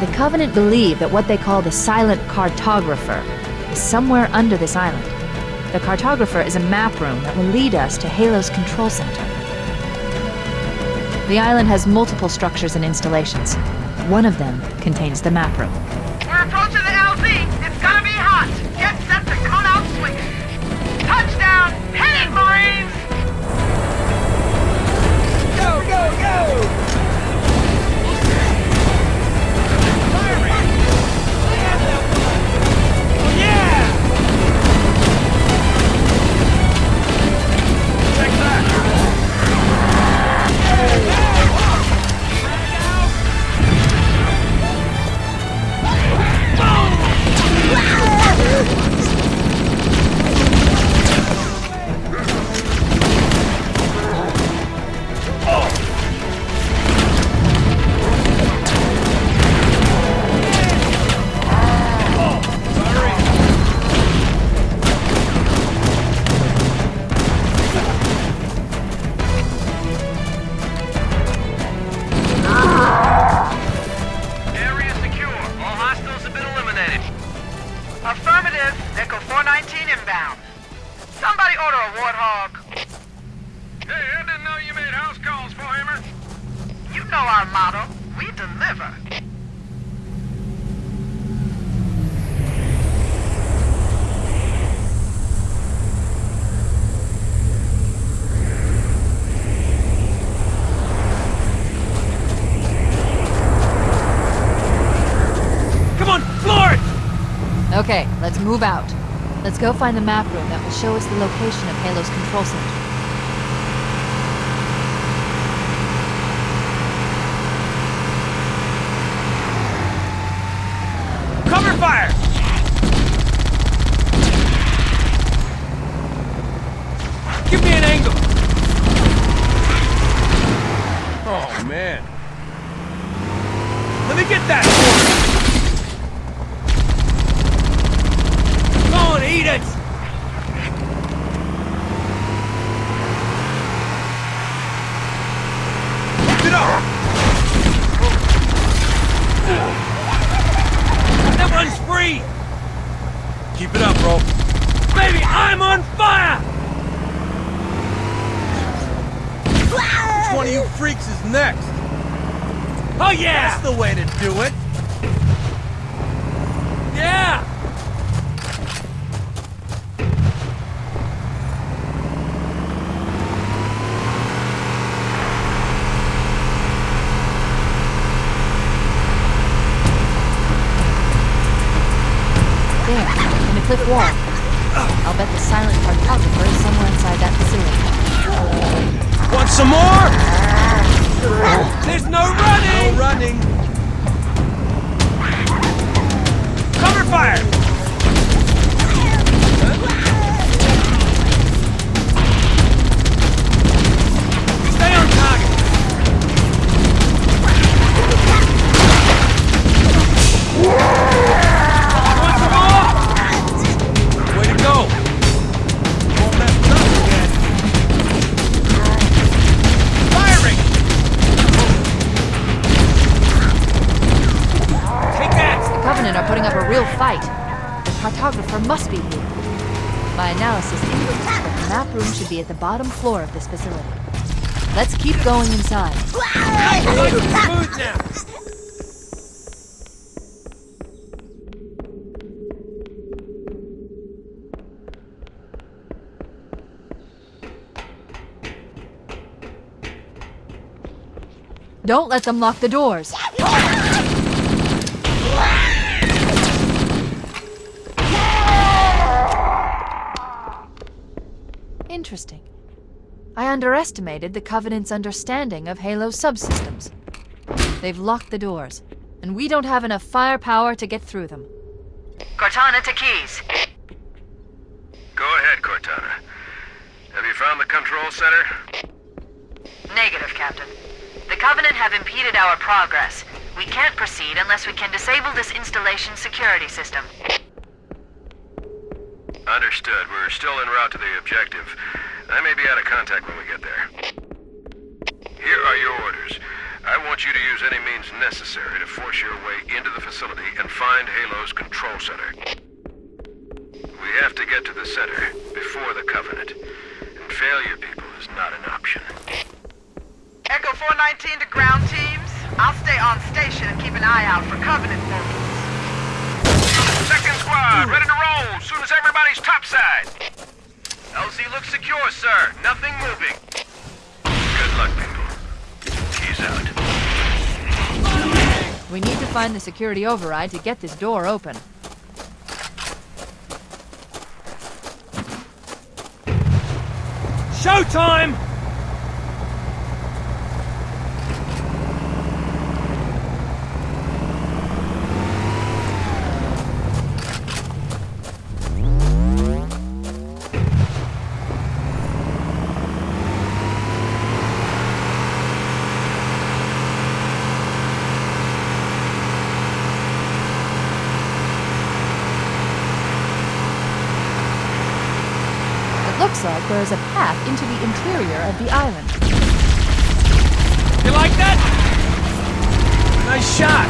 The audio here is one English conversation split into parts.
The Covenant believe that what they call the Silent Cartographer is somewhere under this island. The Cartographer is a map room that will lead us to Halo's control center. The island has multiple structures and installations. One of them contains the map room. Okay, let's move out. Let's go find the map room that will show us the location of Halo's control center. Cover fire! Give me an angle! Oh, man. Let me get that for you. Go on, eat it! Keep it up! That Keep it up, bro. Baby, I'm on fire! Which one of you freaks is next? Oh, yeah! That's the way to do it. Yeah! There, in the cliff wall. I'll bet the silent cartographer is somewhere inside that facility. Want some more? There's no running! No running. Cover fire! Bottom floor of this facility. Let's keep going inside. Don't let them lock the doors. Interesting. I underestimated the Covenant's understanding of Halo subsystems. They've locked the doors, and we don't have enough firepower to get through them. Cortana to Keys. Go ahead, Cortana. Have you found the control center? Negative, Captain. The Covenant have impeded our progress. We can't proceed unless we can disable this installation's security system. Understood. We're still en route to the objective. I may be out of contact when we get there. Here are your orders. I want you to use any means necessary to force your way into the facility and find Halo's control center. We have to get to the center before the Covenant. And failure, people, is not an option. Echo 419 to ground teams. I'll stay on station and keep an eye out for Covenant mobiles. Everybody's topside. LZ looks secure, sir. Nothing moving. Good luck, people. He's out. We need to find the security override to get this door open. Showtime! Is a path into the interior of the island. You like that? Nice shot.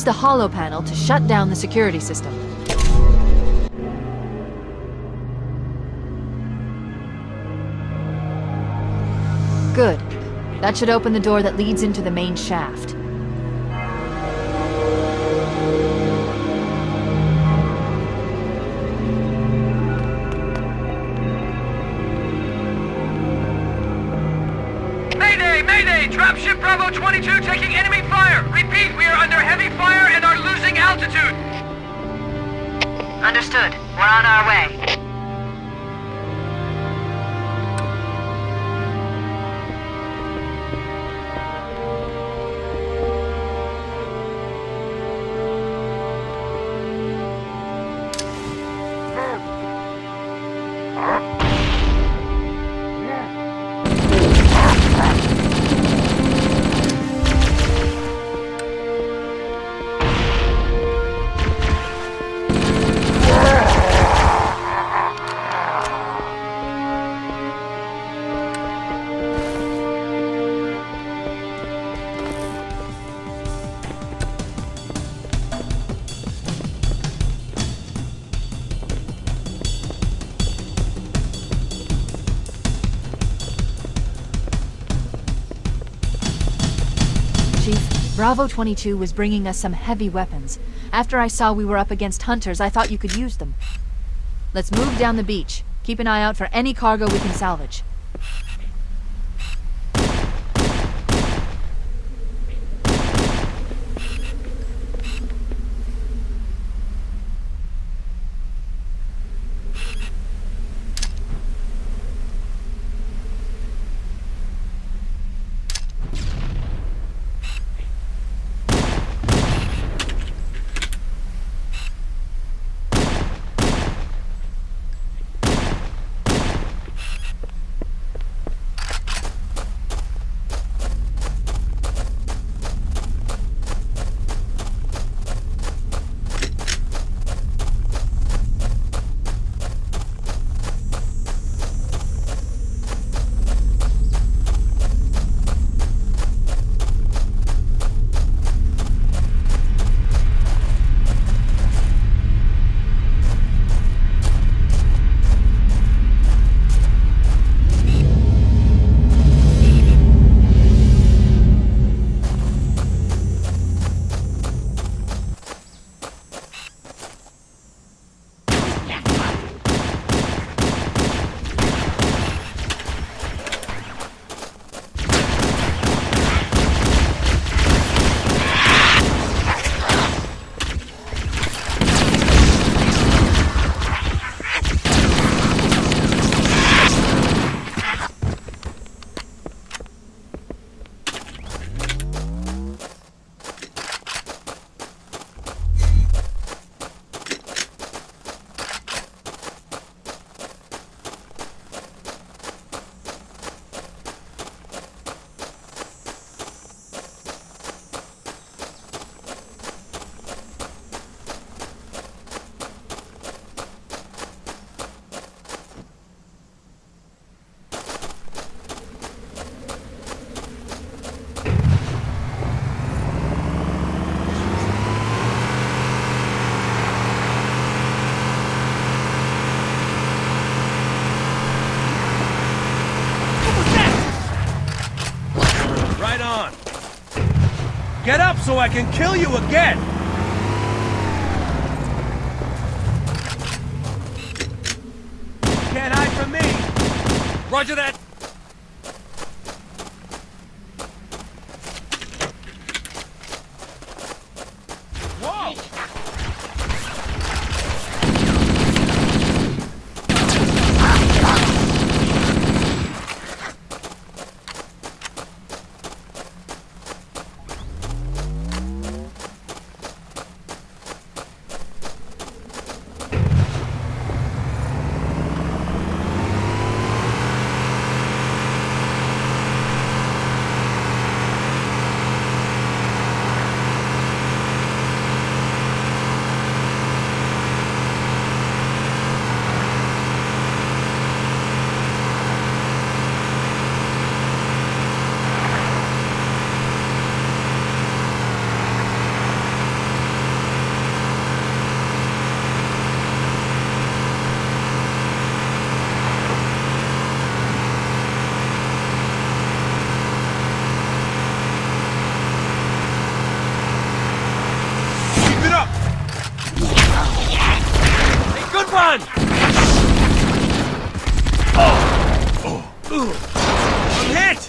Use the holo panel to shut down the security system. Good. That should open the door that leads into the main shaft. Mayday! Mayday! Dropship Bravo 22 taking fire and are losing altitude! Understood. We're on our way. Bravo 22 was bringing us some heavy weapons. After I saw we were up against hunters, I thought you could use them. Let's move down the beach. Keep an eye out for any cargo we can salvage. I can kill you again! Declan! Oh. Oh. I'm hit!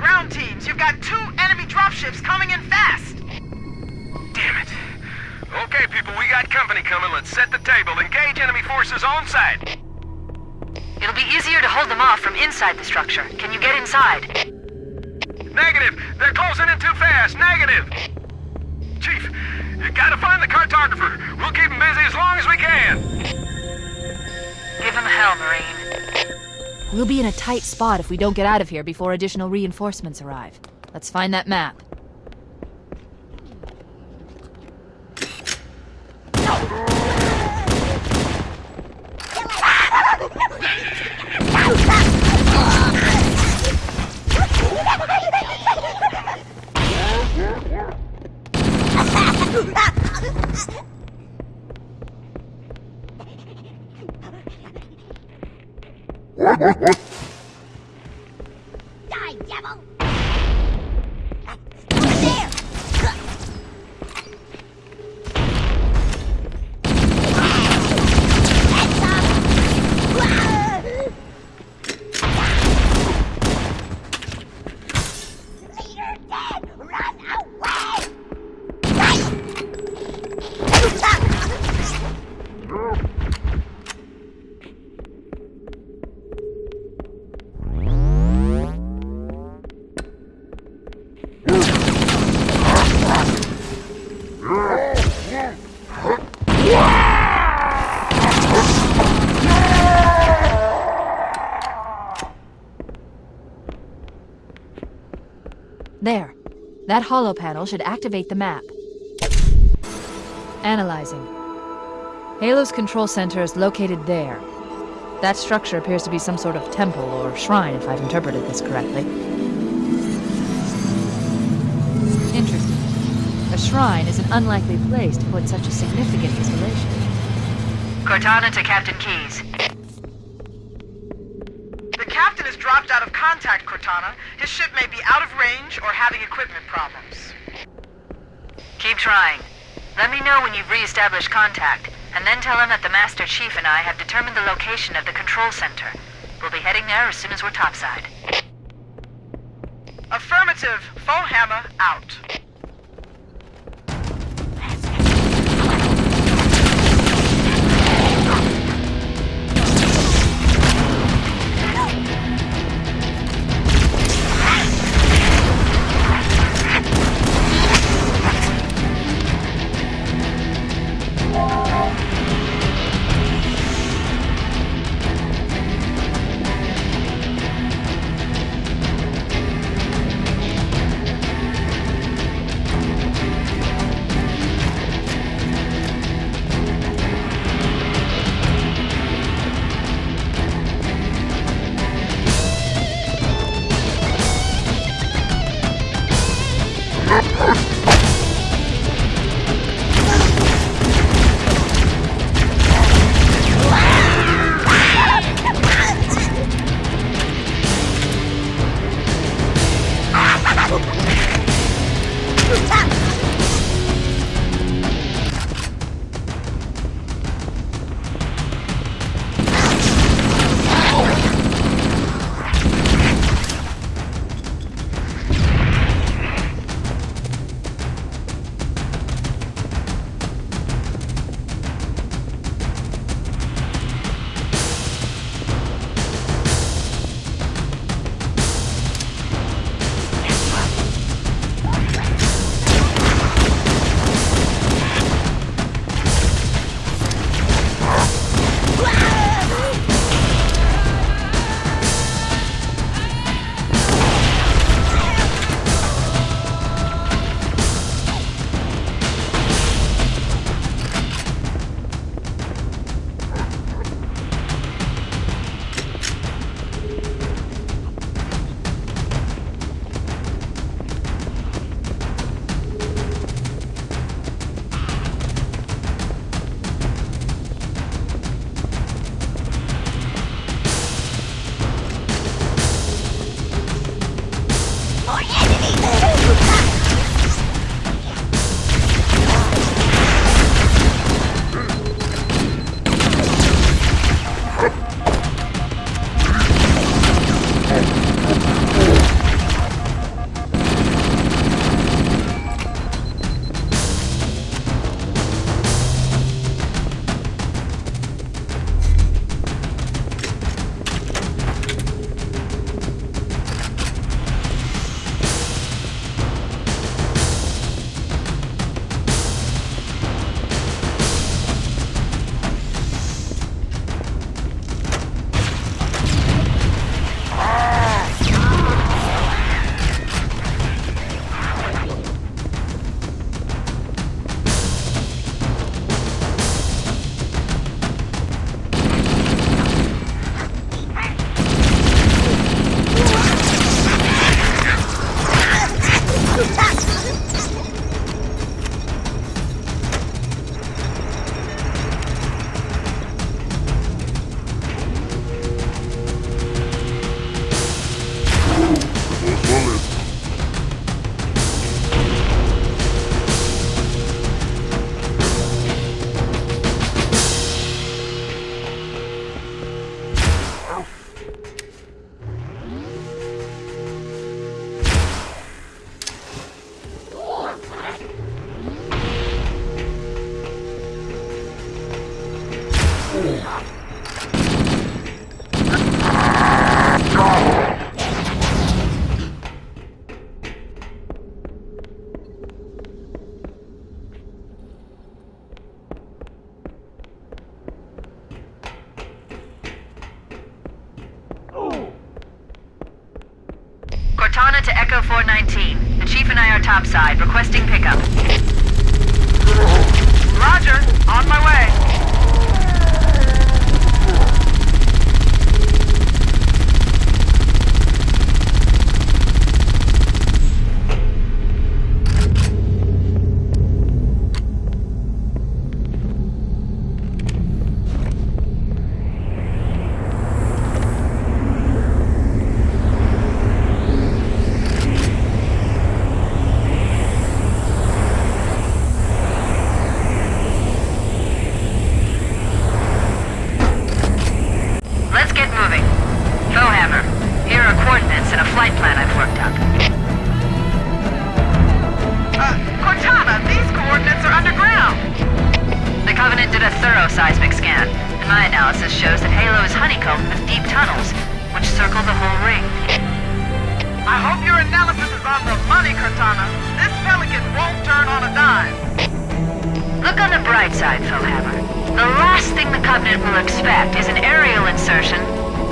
Ground teams. You've got two enemy dropships coming in fast. Damn it. Okay, people, we got company coming. Let's set the table. Engage enemy forces on site. It'll be easier to hold them off from inside the structure. Can you get inside? Negative. They're closing in too fast. Negative. Chief, you gotta find the cartographer. We'll keep him busy as long as we can. Give him hell, Marine. We'll be in a tight spot if we don't get out of here before additional reinforcements arrive. Let's find that map. What? What? What? That holo panel should activate the map. Analyzing. Halo's control center is located there. That structure appears to be some sort of temple or shrine, if I've interpreted this correctly. Interesting. A shrine is an unlikely place to put such a significant installation. Cortana to Captain Keys. The captain has dropped out of contact, Cortana. His ship may be out of range or having equipment problems. Keep trying. Let me know when you've re-established contact, and then tell him that the Master Chief and I have determined the location of the control center. We'll be heading there as soon as we're topside. Affirmative. Foehammer out. Analysis shows that Halo is honeycombed with deep tunnels, which circle the whole ring. I hope your analysis is on the money, Cortana. This Pelican won't turn on a dime. Look on the bright side, Foehammer. The last thing the Covenant will expect is an aerial insertion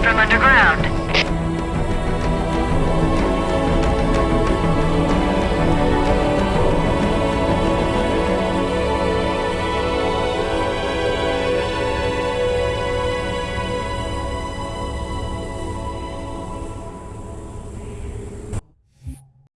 from underground.